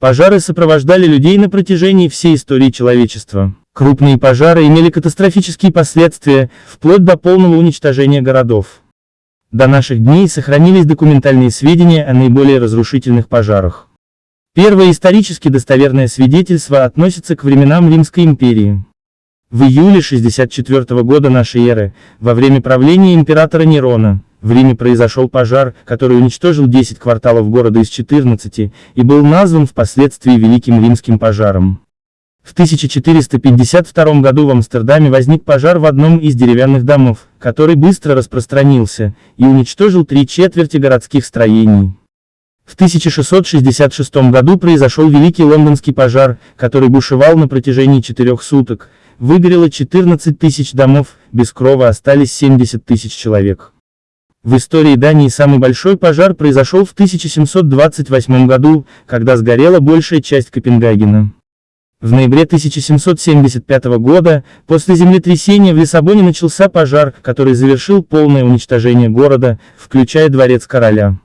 Пожары сопровождали людей на протяжении всей истории человечества. Крупные пожары имели катастрофические последствия, вплоть до полного уничтожения городов. До наших дней сохранились документальные сведения о наиболее разрушительных пожарах. Первое исторически достоверное свидетельство относится к временам Римской империи. В июле 64 года нашей эры, во время правления императора Нерона, в Риме произошел пожар, который уничтожил 10 кварталов города из 14, и был назван впоследствии Великим Римским пожаром. В 1452 году в Амстердаме возник пожар в одном из деревянных домов, который быстро распространился, и уничтожил три четверти городских строений. В 1666 году произошел Великий Лондонский пожар, который бушевал на протяжении четырех суток, выгорело 14 тысяч домов, без крова остались 70 тысяч человек. В истории Дании самый большой пожар произошел в 1728 году, когда сгорела большая часть Копенгагена. В ноябре 1775 года, после землетрясения в Лиссабоне начался пожар, который завершил полное уничтожение города, включая дворец короля.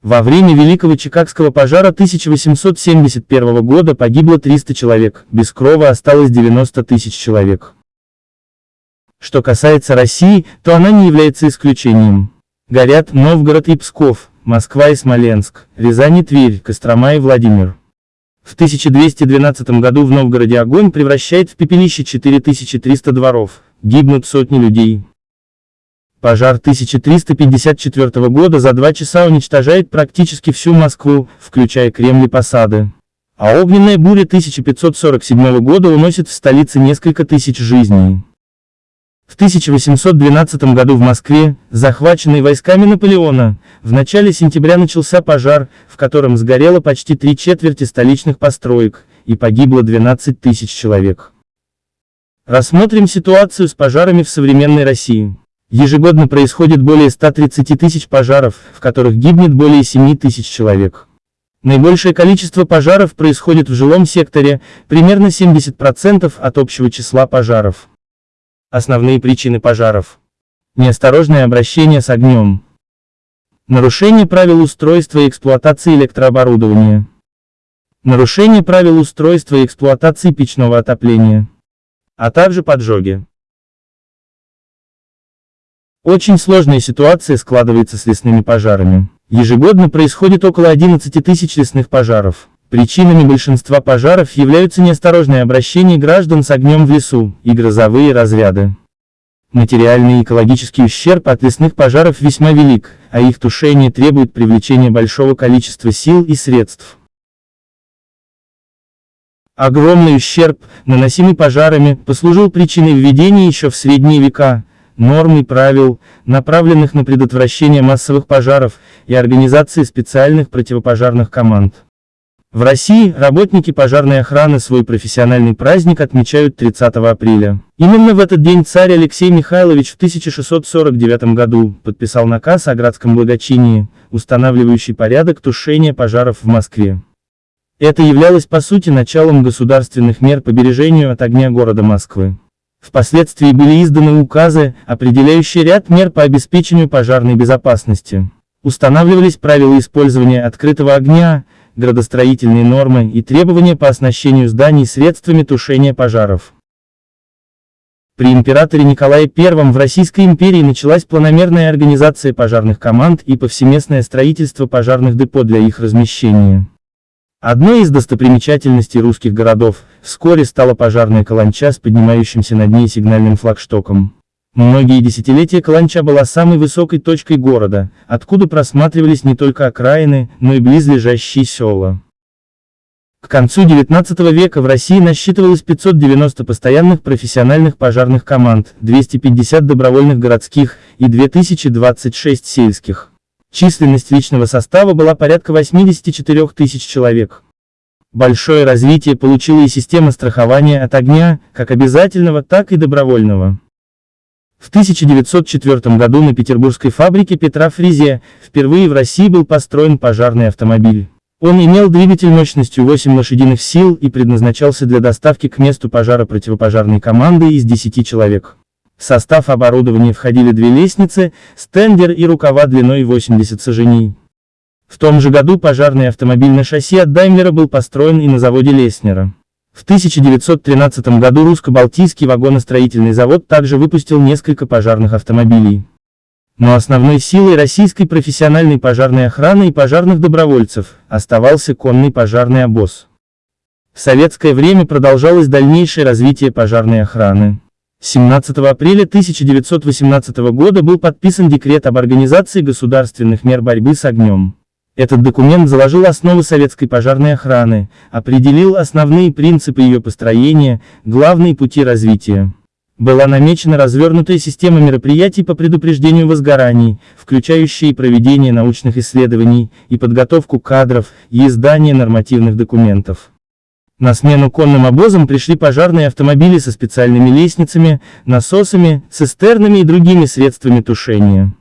Во время Великого Чикагского пожара 1871 года погибло 300 человек, без крова осталось 90 тысяч человек. Что касается России, то она не является исключением. Горят Новгород и Псков, Москва и Смоленск, Рязань и Тверь, Кострома и Владимир. В 1212 году в Новгороде огонь превращает в пепелище 4300 дворов, гибнут сотни людей. Пожар 1354 года за два часа уничтожает практически всю Москву, включая Кремль и посады. А огненная буря 1547 года уносит в столице несколько тысяч жизней. В 1812 году в Москве, захваченной войсками Наполеона, в начале сентября начался пожар, в котором сгорело почти три четверти столичных построек, и погибло 12 тысяч человек. Рассмотрим ситуацию с пожарами в современной России. Ежегодно происходит более 130 тысяч пожаров, в которых гибнет более 7 тысяч человек. Наибольшее количество пожаров происходит в жилом секторе, примерно 70% от общего числа пожаров. Основные причины пожаров. Неосторожное обращение с огнем. Нарушение правил устройства и эксплуатации электрооборудования. Нарушение правил устройства и эксплуатации печного отопления. А также поджоги. Очень сложная ситуация складывается с лесными пожарами. Ежегодно происходит около 11 тысяч лесных пожаров. Причинами большинства пожаров являются неосторожное обращение граждан с огнем в лесу и грозовые разряды. Материальный и экологический ущерб от лесных пожаров весьма велик, а их тушение требует привлечения большого количества сил и средств. Огромный ущерб, наносимый пожарами, послужил причиной введения еще в средние века, норм и правил, направленных на предотвращение массовых пожаров и организации специальных противопожарных команд. В России работники пожарной охраны свой профессиональный праздник отмечают 30 апреля. Именно в этот день царь Алексей Михайлович в 1649 году подписал наказ о градском благочинии, устанавливающий порядок тушения пожаров в Москве. Это являлось по сути началом государственных мер по бережению от огня города Москвы. Впоследствии были изданы указы, определяющие ряд мер по обеспечению пожарной безопасности. Устанавливались правила использования открытого огня, градостроительные нормы и требования по оснащению зданий средствами тушения пожаров. При императоре Николае I в Российской империи началась планомерная организация пожарных команд и повсеместное строительство пожарных депо для их размещения. Одной из достопримечательностей русских городов, вскоре стала пожарная каланча с поднимающимся над ней сигнальным флагштоком. Многие десятилетия Каланча была самой высокой точкой города, откуда просматривались не только окраины, но и близлежащие села. К концу XIX века в России насчитывалось 590 постоянных профессиональных пожарных команд, 250 добровольных городских и 2026 сельских. Численность личного состава была порядка 84 тысяч человек. Большое развитие получила и система страхования от огня, как обязательного, так и добровольного. В 1904 году на петербургской фабрике Петра Фризия впервые в России был построен пожарный автомобиль. Он имел двигатель мощностью 8 лошадиных сил и предназначался для доставки к месту пожара противопожарной команды из 10 человек. В состав оборудования входили две лестницы, стендер и рукава длиной 80 саженей. В том же году пожарный автомобиль на шасси от Даймлера был построен и на заводе Леснера. В 1913 году русско-балтийский вагоностроительный завод также выпустил несколько пожарных автомобилей. Но основной силой российской профессиональной пожарной охраны и пожарных добровольцев оставался конный пожарный обоз. В советское время продолжалось дальнейшее развитие пожарной охраны. 17 апреля 1918 года был подписан декрет об организации государственных мер борьбы с огнем. Этот документ заложил основы советской пожарной охраны, определил основные принципы ее построения, главные пути развития. Была намечена развернутая система мероприятий по предупреждению возгораний, включающие проведение научных исследований, и подготовку кадров, и издание нормативных документов. На смену конным обозам пришли пожарные автомобили со специальными лестницами, насосами, цистернами и другими средствами тушения.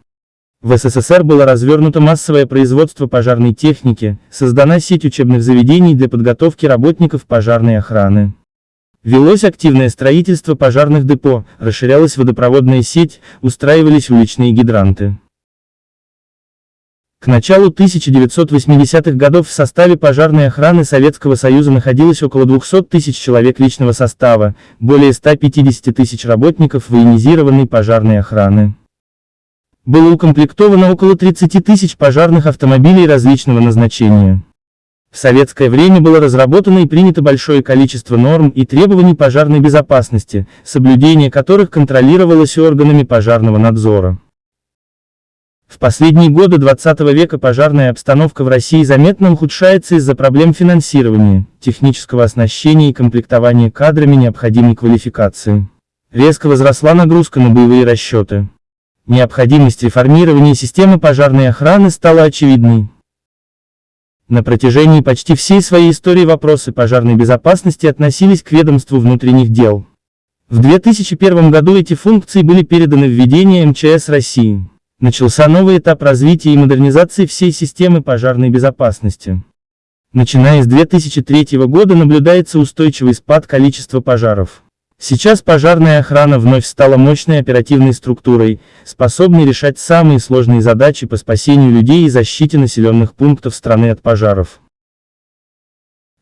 В СССР было развернуто массовое производство пожарной техники, создана сеть учебных заведений для подготовки работников пожарной охраны. Велось активное строительство пожарных депо, расширялась водопроводная сеть, устраивались уличные гидранты. К началу 1980-х годов в составе пожарной охраны Советского Союза находилось около 200 тысяч человек личного состава, более 150 тысяч работников военизированной пожарной охраны. Было укомплектовано около 30 тысяч пожарных автомобилей различного назначения. В советское время было разработано и принято большое количество норм и требований пожарной безопасности, соблюдение которых контролировалось органами пожарного надзора. В последние годы 20 века пожарная обстановка в России заметно ухудшается из-за проблем финансирования, технического оснащения и комплектования кадрами необходимой квалификации. Резко возросла нагрузка на боевые расчеты. Необходимость реформирования системы пожарной охраны стала очевидной. На протяжении почти всей своей истории вопросы пожарной безопасности относились к ведомству внутренних дел. В 2001 году эти функции были переданы в ведение МЧС России. Начался новый этап развития и модернизации всей системы пожарной безопасности. Начиная с 2003 года наблюдается устойчивый спад количества пожаров. Сейчас пожарная охрана вновь стала мощной оперативной структурой, способной решать самые сложные задачи по спасению людей и защите населенных пунктов страны от пожаров.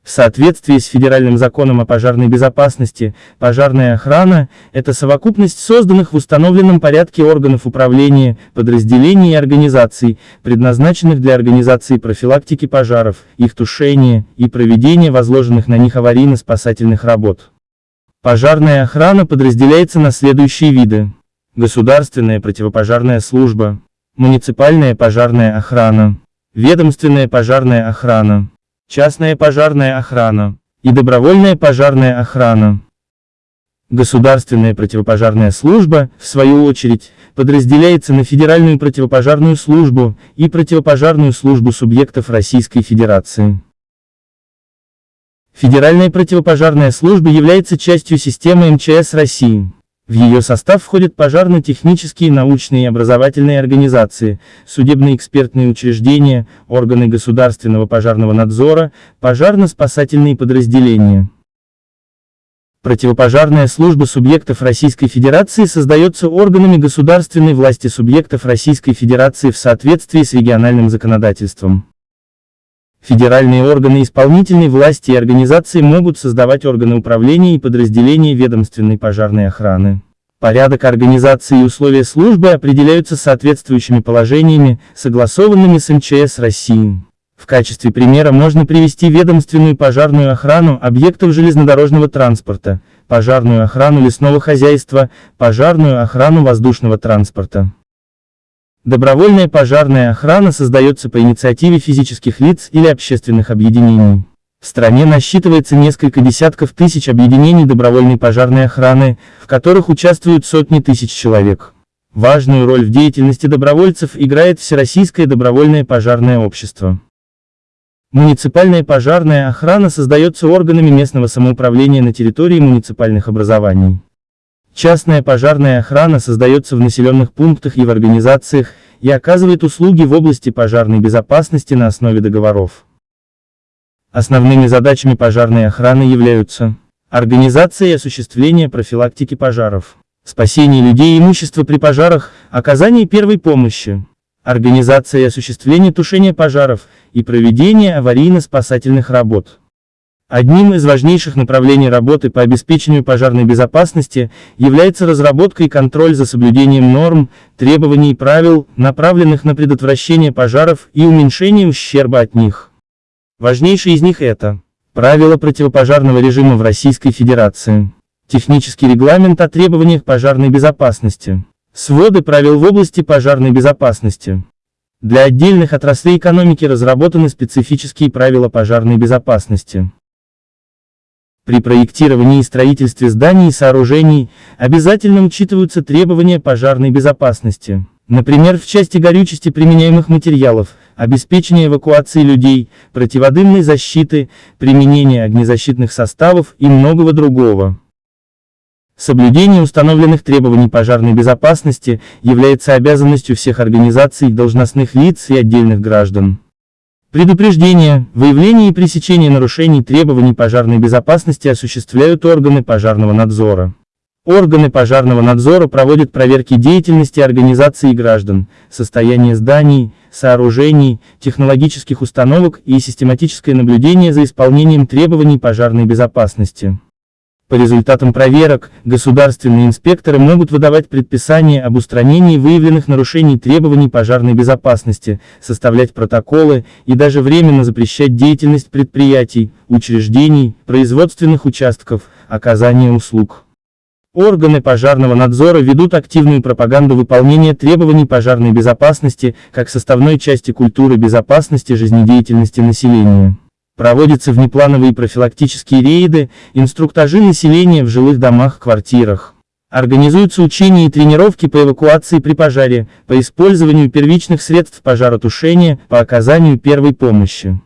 В соответствии с Федеральным законом о пожарной безопасности, пожарная охрана – это совокупность созданных в установленном порядке органов управления, подразделений и организаций, предназначенных для организации профилактики пожаров, их тушения и проведения возложенных на них аварийно-спасательных работ. Пожарная охрана подразделяется на следующие виды. Государственная противопожарная служба, муниципальная пожарная охрана, ведомственная пожарная охрана, частная пожарная охрана и добровольная пожарная охрана. Государственная противопожарная служба, в свою очередь, подразделяется на Федеральную противопожарную службу и противопожарную службу субъектов Российской Федерации. Федеральная противопожарная служба является частью системы МЧС России. В ее состав входят пожарно-технические научные и образовательные организации, судебные экспертные учреждения, органы государственного пожарного надзора, пожарно-спасательные подразделения. Противопожарная служба субъектов Российской Федерации создается органами государственной власти субъектов Российской Федерации в соответствии с региональным законодательством. Федеральные органы исполнительной власти и организации могут создавать органы управления и подразделения ведомственной пожарной охраны. Порядок организации и условия службы определяются соответствующими положениями, согласованными с МЧС России. В качестве примера можно привести ведомственную пожарную охрану объектов железнодорожного транспорта, пожарную охрану лесного хозяйства, пожарную охрану воздушного транспорта. Добровольная пожарная охрана создается по инициативе физических лиц или общественных объединений. В стране насчитывается несколько десятков тысяч объединений добровольной пожарной охраны, в которых участвуют сотни тысяч человек. Важную роль в деятельности добровольцев играет Всероссийское добровольное пожарное общество. Муниципальная пожарная охрана создается органами местного самоуправления на территории муниципальных образований. Частная пожарная охрана создается в населенных пунктах и в организациях, и оказывает услуги в области пожарной безопасности на основе договоров. Основными задачами пожарной охраны являются организация и осуществление профилактики пожаров, спасение людей и имущества при пожарах, оказание первой помощи, организация и осуществление тушения пожаров и проведение аварийно-спасательных работ. Одним из важнейших направлений работы по обеспечению пожарной безопасности является разработка и контроль за соблюдением норм, требований и правил, направленных на предотвращение пожаров и уменьшение ущерба от них. Важнейшие из них это Правила противопожарного режима в Российской Федерации, Технический регламент о требованиях пожарной безопасности, Своды правил в области пожарной безопасности. Для отдельных отраслей экономики разработаны специфические правила пожарной безопасности. При проектировании и строительстве зданий и сооружений обязательно учитываются требования пожарной безопасности. Например, в части горючести применяемых материалов, обеспечения эвакуации людей, противодымной защиты, применения огнезащитных составов и многого другого. Соблюдение установленных требований пожарной безопасности является обязанностью всех организаций, должностных лиц и отдельных граждан. Предупреждение, выявление и пресечение нарушений требований пожарной безопасности осуществляют органы пожарного надзора. Органы пожарного надзора проводят проверки деятельности организаций и граждан, состояние зданий, сооружений, технологических установок и систематическое наблюдение за исполнением требований пожарной безопасности. По результатам проверок, государственные инспекторы могут выдавать предписания об устранении выявленных нарушений требований пожарной безопасности, составлять протоколы и даже временно запрещать деятельность предприятий, учреждений, производственных участков, оказания услуг. Органы пожарного надзора ведут активную пропаганду выполнения требований пожарной безопасности, как составной части культуры безопасности жизнедеятельности населения. Проводятся внеплановые профилактические рейды, инструктажи населения в жилых домах-квартирах. Организуются учения и тренировки по эвакуации при пожаре, по использованию первичных средств пожаротушения, по оказанию первой помощи.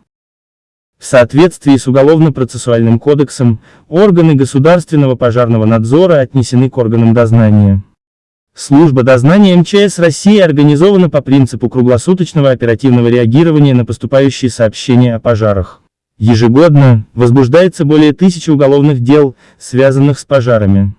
В соответствии с Уголовно-процессуальным кодексом, органы государственного пожарного надзора отнесены к органам дознания. Служба дознания МЧС России организована по принципу круглосуточного оперативного реагирования на поступающие сообщения о пожарах. Ежегодно возбуждается более тысячи уголовных дел, связанных с пожарами.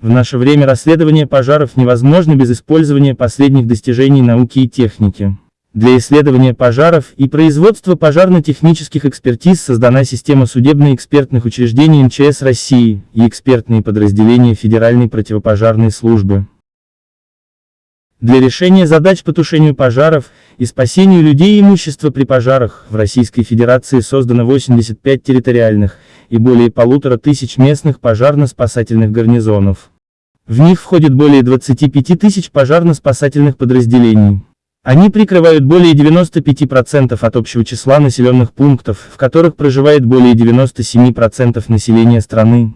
В наше время расследование пожаров невозможно без использования последних достижений науки и техники. Для исследования пожаров и производства пожарно-технических экспертиз создана система судебно-экспертных учреждений МЧС России и экспертные подразделения Федеральной противопожарной службы. Для решения задач по тушению пожаров и спасению людей и имущества при пожарах в Российской Федерации создано 85 территориальных и более полутора тысяч местных пожарно-спасательных гарнизонов. В них входит более 25 тысяч пожарно-спасательных подразделений. Они прикрывают более 95% от общего числа населенных пунктов, в которых проживает более 97% населения страны.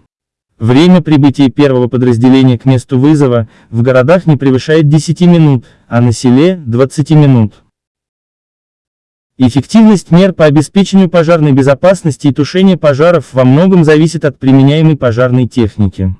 Время прибытия первого подразделения к месту вызова в городах не превышает 10 минут, а на селе – 20 минут. Эффективность мер по обеспечению пожарной безопасности и тушения пожаров во многом зависит от применяемой пожарной техники.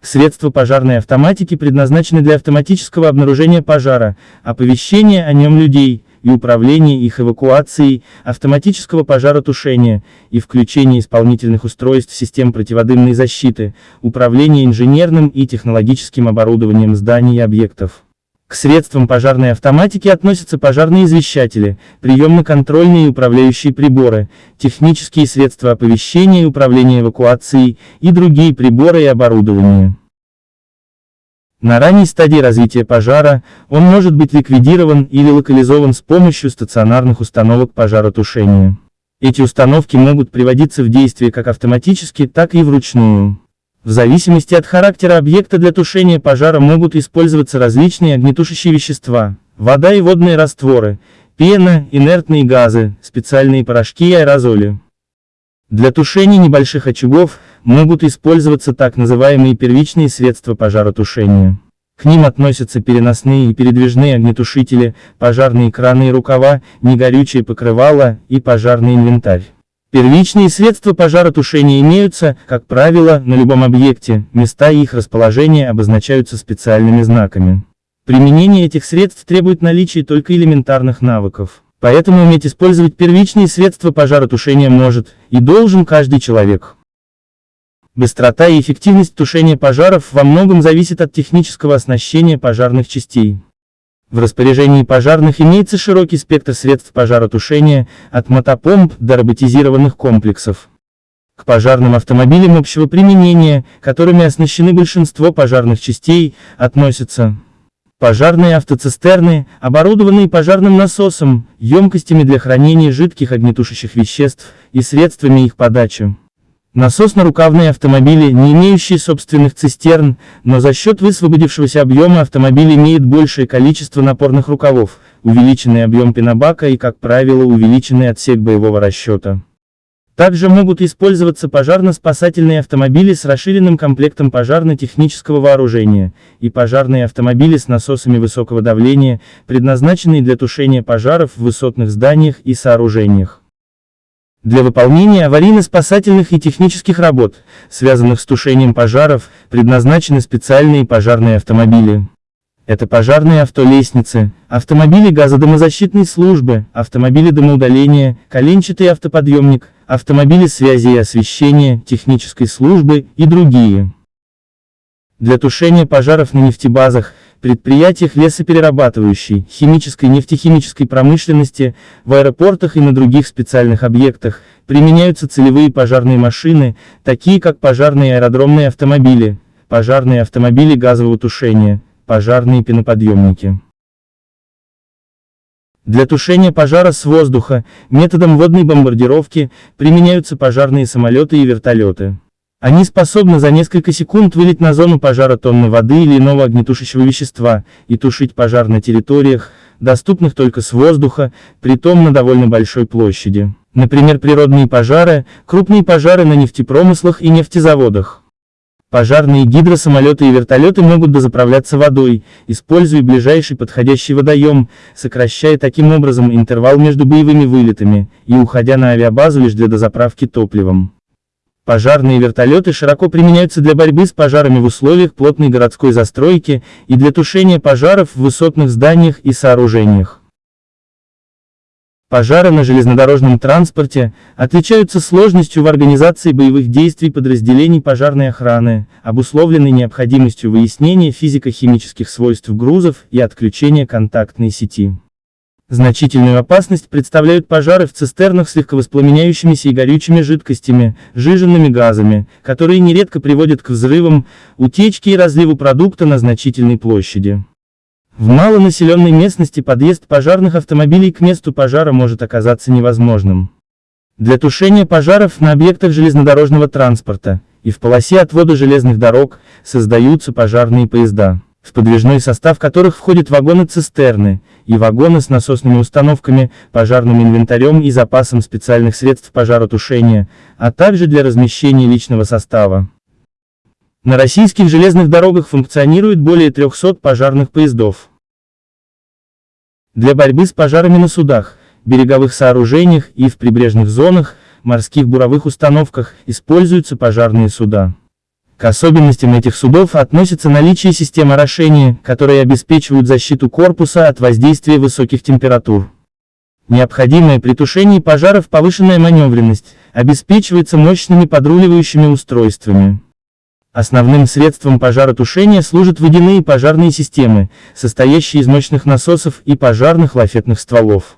Средства пожарной автоматики предназначены для автоматического обнаружения пожара, оповещения о нем людей, и управления их эвакуацией, автоматического пожаротушения и включения исполнительных устройств систем противодымной защиты, управления инженерным и технологическим оборудованием зданий и объектов. К средствам пожарной автоматики относятся пожарные извещатели, приемно-контрольные и управляющие приборы, технические средства оповещения и управления эвакуацией и другие приборы и оборудование. На ранней стадии развития пожара, он может быть ликвидирован или локализован с помощью стационарных установок пожаротушения. Эти установки могут приводиться в действие как автоматически, так и вручную. В зависимости от характера объекта для тушения пожара могут использоваться различные огнетушащие вещества, вода и водные растворы, пена, инертные газы, специальные порошки и аэрозоли. Для тушения небольших очагов – могут использоваться так называемые первичные средства пожаротушения. К ним относятся переносные и передвижные огнетушители, пожарные краны и рукава, негорючие покрывала и пожарный инвентарь. Первичные средства пожаротушения имеются, как правило, на любом объекте, места их расположения обозначаются специальными знаками. Применение этих средств требует наличия только элементарных навыков. Поэтому уметь использовать первичные средства пожаротушения может и должен каждый человек. Быстрота и эффективность тушения пожаров во многом зависит от технического оснащения пожарных частей. В распоряжении пожарных имеется широкий спектр средств пожаротушения, от мотопомп до роботизированных комплексов. К пожарным автомобилям общего применения, которыми оснащены большинство пожарных частей, относятся пожарные автоцистерны, оборудованные пожарным насосом, емкостями для хранения жидких огнетушащих веществ и средствами их подачи. Насосно-рукавные автомобили, не имеющие собственных цистерн, но за счет высвободившегося объема автомобиль имеет большее количество напорных рукавов, увеличенный объем пенобака и, как правило, увеличенный отсек боевого расчета. Также могут использоваться пожарно-спасательные автомобили с расширенным комплектом пожарно-технического вооружения, и пожарные автомобили с насосами высокого давления, предназначенные для тушения пожаров в высотных зданиях и сооружениях. Для выполнения аварийно-спасательных и технических работ, связанных с тушением пожаров, предназначены специальные пожарные автомобили. Это пожарные автолестницы, автомобили газодомозащитной службы, автомобили дымоудаления, коленчатый автоподъемник, автомобили связи и освещения, технической службы и другие. Для тушения пожаров на нефтебазах, предприятиях лесоперерабатывающей, химической нефтехимической промышленности, в аэропортах и на других специальных объектах, применяются целевые пожарные машины, такие как пожарные аэродромные автомобили, пожарные автомобили газового тушения, пожарные пеноподъемники. Для тушения пожара с воздуха, методом водной бомбардировки, применяются пожарные самолеты и вертолеты. Они способны за несколько секунд вылить на зону пожара тонны воды или иного огнетушащего вещества, и тушить пожар на территориях, доступных только с воздуха, притом на довольно большой площади. Например, природные пожары, крупные пожары на нефтепромыслах и нефтезаводах. Пожарные гидросамолеты и вертолеты могут дозаправляться водой, используя ближайший подходящий водоем, сокращая таким образом интервал между боевыми вылетами, и уходя на авиабазу лишь для дозаправки топливом. Пожарные вертолеты широко применяются для борьбы с пожарами в условиях плотной городской застройки и для тушения пожаров в высотных зданиях и сооружениях. Пожары на железнодорожном транспорте отличаются сложностью в организации боевых действий подразделений пожарной охраны, обусловленной необходимостью выяснения физико-химических свойств грузов и отключения контактной сети. Значительную опасность представляют пожары в цистернах с легковоспламеняющимися и горючими жидкостями, жиженными газами, которые нередко приводят к взрывам, утечке и разливу продукта на значительной площади. В малонаселенной местности подъезд пожарных автомобилей к месту пожара может оказаться невозможным. Для тушения пожаров на объектах железнодорожного транспорта и в полосе отвода железных дорог создаются пожарные поезда, в подвижной состав которых входят вагоны-цистерны и вагоны с насосными установками, пожарным инвентарем и запасом специальных средств пожаротушения, а также для размещения личного состава. На российских железных дорогах функционирует более 300 пожарных поездов. Для борьбы с пожарами на судах, береговых сооружениях и в прибрежных зонах, морских буровых установках используются пожарные суда. К особенностям этих судов относится наличие систем орошения, которые обеспечивают защиту корпуса от воздействия высоких температур. Необходимая при тушении пожаров повышенная маневренность обеспечивается мощными подруливающими устройствами. Основным средством пожаротушения служат водяные пожарные системы, состоящие из мощных насосов и пожарных лафетных стволов.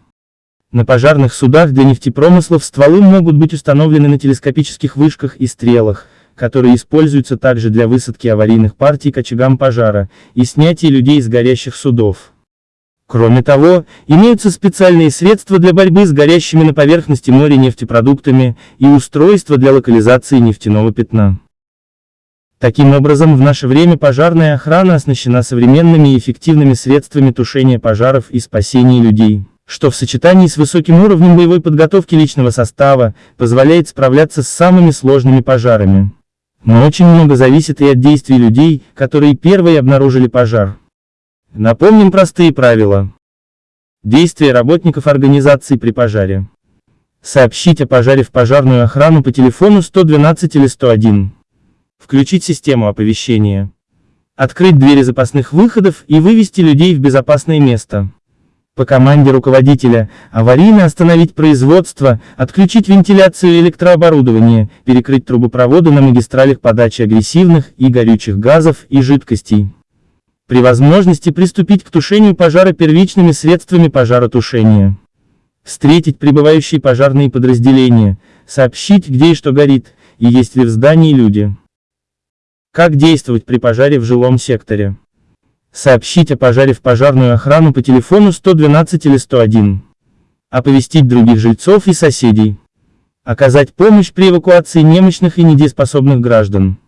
На пожарных судах для нефтепромыслов стволы могут быть установлены на телескопических вышках и стрелах, которые используются также для высадки аварийных партий к очагам пожара и снятия людей с горящих судов. Кроме того, имеются специальные средства для борьбы с горящими на поверхности моря нефтепродуктами и устройства для локализации нефтяного пятна. Таким образом в наше время пожарная охрана оснащена современными и эффективными средствами тушения пожаров и спасения людей, что в сочетании с высоким уровнем боевой подготовки личного состава, позволяет справляться с самыми сложными пожарами. Но очень много зависит и от действий людей, которые первые обнаружили пожар. Напомним простые правила. Действия работников организации при пожаре. Сообщить о пожаре в пожарную охрану по телефону 112 или 101. Включить систему оповещения. Открыть двери запасных выходов и вывести людей в безопасное место. По команде руководителя, аварийно остановить производство, отключить вентиляцию и электрооборудование, перекрыть трубопроводы на магистралях подачи агрессивных и горючих газов и жидкостей. При возможности приступить к тушению пожара первичными средствами пожаротушения. Встретить прибывающие пожарные подразделения, сообщить, где и что горит, и есть ли в здании люди. Как действовать при пожаре в жилом секторе? Сообщить о пожаре в пожарную охрану по телефону 112 или 101. Оповестить других жильцов и соседей. Оказать помощь при эвакуации немощных и недееспособных граждан.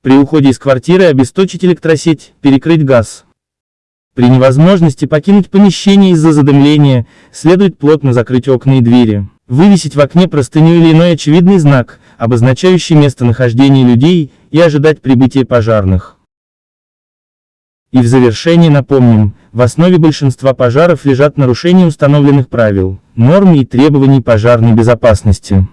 При уходе из квартиры обесточить электросеть, перекрыть газ. При невозможности покинуть помещение из-за задымления, следует плотно закрыть окна и двери, вывесить в окне простыню или иной очевидный знак, обозначающий местонахождение людей, и ожидать прибытия пожарных. И в завершение напомним, в основе большинства пожаров лежат нарушения установленных правил, норм и требований пожарной безопасности.